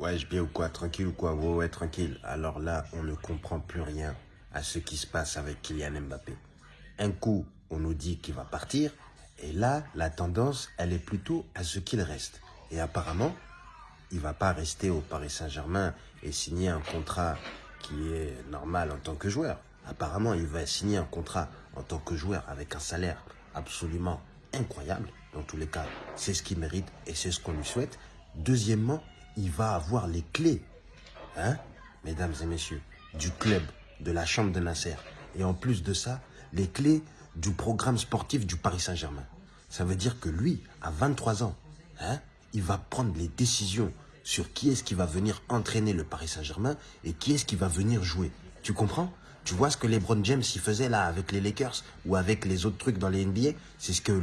Ouais, je bien ou quoi Tranquille ou quoi? Ouais, ouais, tranquille. Alors là, on ne comprend plus rien à ce qui se passe avec Kylian Mbappé. Un coup, on nous dit qu'il va partir, et là, la tendance, elle est plutôt à ce qu'il reste. Et apparemment, il va pas rester au Paris Saint-Germain et signer un contrat qui est normal en tant que joueur. Apparemment, il va signer un contrat en tant que joueur avec un salaire absolument incroyable. Dans tous les cas, c'est ce qu'il mérite et c'est ce qu'on lui souhaite. Deuxièmement, il va avoir les clés, hein, mesdames et messieurs, du club, de la chambre de Nasser. Et en plus de ça, les clés du programme sportif du Paris Saint-Germain. Ça veut dire que lui, à 23 ans, hein, il va prendre les décisions sur qui est-ce qui va venir entraîner le Paris Saint-Germain et qui est-ce qui va venir jouer. Tu comprends? Tu vois ce que LeBron James il faisait là avec les Lakers ou avec les autres trucs dans les NBA C'est ce que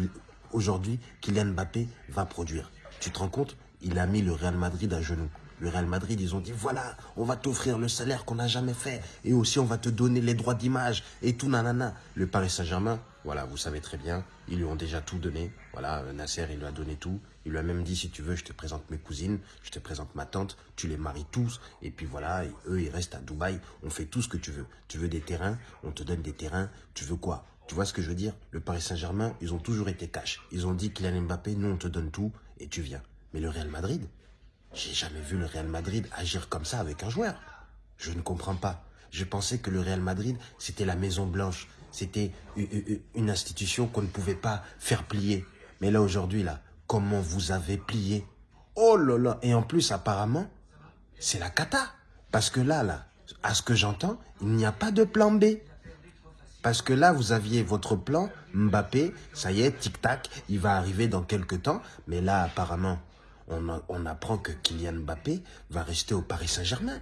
aujourd'hui Kylian Mbappé va produire. Tu te rends compte? Il a mis le Real Madrid à genoux. Le Real Madrid, ils ont dit, voilà, on va t'offrir le salaire qu'on n'a jamais fait. Et aussi, on va te donner les droits d'image et tout, nanana. Le Paris Saint-Germain, voilà, vous savez très bien, ils lui ont déjà tout donné. Voilà, Nasser, il lui a donné tout. Il lui a même dit, si tu veux, je te présente mes cousines, je te présente ma tante, tu les maries tous. Et puis voilà, eux, ils restent à Dubaï. On fait tout ce que tu veux. Tu veux des terrains, on te donne des terrains. Tu veux quoi? Tu vois ce que je veux dire? Le Paris Saint-Germain, ils ont toujours été cash. Ils ont dit, Kylian Mbappé, nous, on te donne tout et tu viens. Mais le Real Madrid, j'ai jamais vu le Real Madrid agir comme ça avec un joueur. Je ne comprends pas. Je pensais que le Real Madrid, c'était la Maison Blanche. C'était une institution qu'on ne pouvait pas faire plier. Mais là, aujourd'hui, là, comment vous avez plié? Oh là là Et en plus, apparemment, c'est la cata. Parce que là, là, à ce que j'entends, il n'y a pas de plan B. Parce que là, vous aviez votre plan, Mbappé, ça y est, tic-tac, il va arriver dans quelques temps. Mais là, apparemment, on, apprend que Kylian Mbappé va rester au Paris Saint-Germain.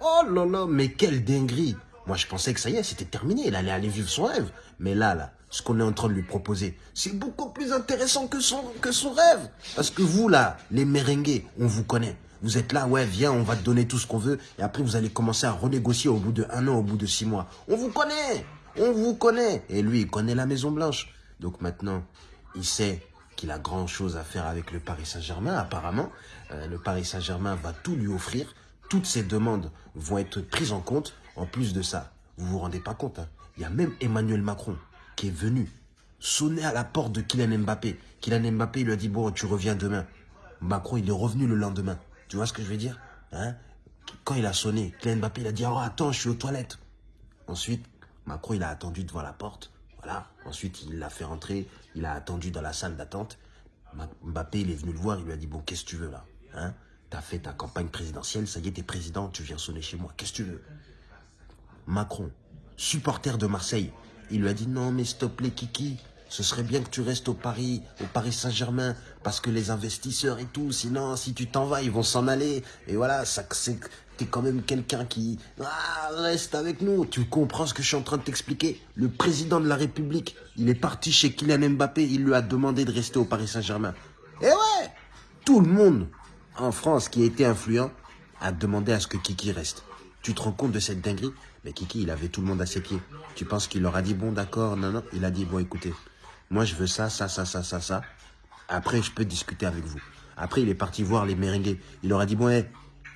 Oh là là, mais quelle dinguerie Moi, je pensais que ça y est, c'était terminé. Il allait aller vivre son rêve. Mais là, ce qu'on est en train de lui proposer, c'est beaucoup plus intéressant que son, que son rêve. Parce que vous, là, les merengues, on vous connaît. Vous êtes là, ouais, viens, on va te donner tout ce qu'on veut. Et après, vous allez commencer à renégocier au bout de un an, au bout de six mois. On vous connaît On vous connaît Et lui, il connaît la Maison Blanche. Donc maintenant, il sait qu'il a grand chose à faire avec le Paris Saint-Germain, apparemment. Euh, le Paris Saint-Germain va tout lui offrir. Toutes ses demandes vont être prises en compte. En plus de ça, vous vous rendez pas compte, hein. il y a même Emmanuel Macron qui est venu sonner à la porte de Kylian Mbappé. Kylian Mbappé lui a dit, bon, tu reviens demain. Macron, il est revenu le lendemain. Tu vois ce que je veux dire hein? Quand il a sonné, Kylian Mbappé, il a dit, oh, attends, je suis aux toilettes. Ensuite, Macron, il a attendu devant la porte. Voilà. Ensuite, il l'a fait rentrer. Il a attendu dans la salle d'attente. Mbappé, il est venu le voir. Il lui a dit, bon, qu'est-ce que tu veux là? Hein? T'as fait ta campagne présidentielle. Ça y est, t'es président. Tu viens sonner chez moi. Qu'est-ce que tu veux? Macron, supporter de Marseille. Il lui a dit, non, mais stop les Kiki. Ce serait bien que tu restes au Paris, au Paris Saint-Germain, parce que les investisseurs et tout, sinon, si tu t'en vas, ils vont s'en aller. Et voilà, ça, c'est, t'es quand même quelqu'un qui ah, reste avec nous. Tu comprends ce que je suis en train de t'expliquer? Le président de la République, il est parti chez Kylian Mbappé, il lui a demandé de rester au Paris Saint-Germain. Et ouais Tout le monde en France qui a été influent a demandé à ce que Kiki reste. Tu te rends compte de cette dinguerie? Mais Kiki, il avait tout le monde à ses pieds. Tu penses qu'il leur a dit, bon d'accord, non, non. Il a dit, bon écoutez, moi je veux ça, ça, ça, ça, ça, ça. Après, je peux discuter avec vous. Après, il est parti voir les merengues. Il leur a dit, bon, hé,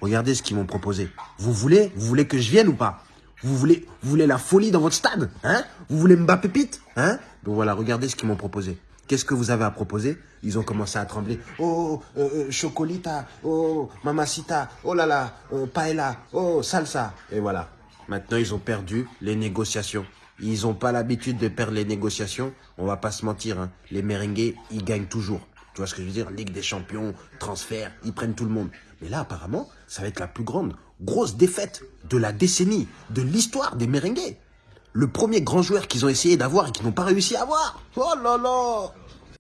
Regardez ce qu'ils m'ont proposé. Vous voulez Vous voulez que je vienne ou pas? Vous voulez, voulez la folie dans votre stade hein? Vous voulez Mbappé Pépite hein? Donc voilà, regardez ce qu'ils m'ont proposé. Qu'est-ce que vous avez à proposer? Ils ont commencé à trembler. Oh, euh, euh chocolita, oh, mamacita, oh là là, euh, paella, oh, salsa. Et voilà. Maintenant, ils ont perdu les négociations. Ils n'ont pas l'habitude de perdre les négociations. On va pas se mentir. Hein. Les merengues, ils gagnent toujours. Tu vois ce que je veux dire? Ligue des champions, transfert, ils prennent tout le monde. Mais là, apparemment, ça va être la plus grande, grosse défaite de la décennie, de l'histoire des merengues. Le premier grand joueur qu'ils ont essayé d'avoir et qu'ils n'ont pas réussi à avoir. Oh là là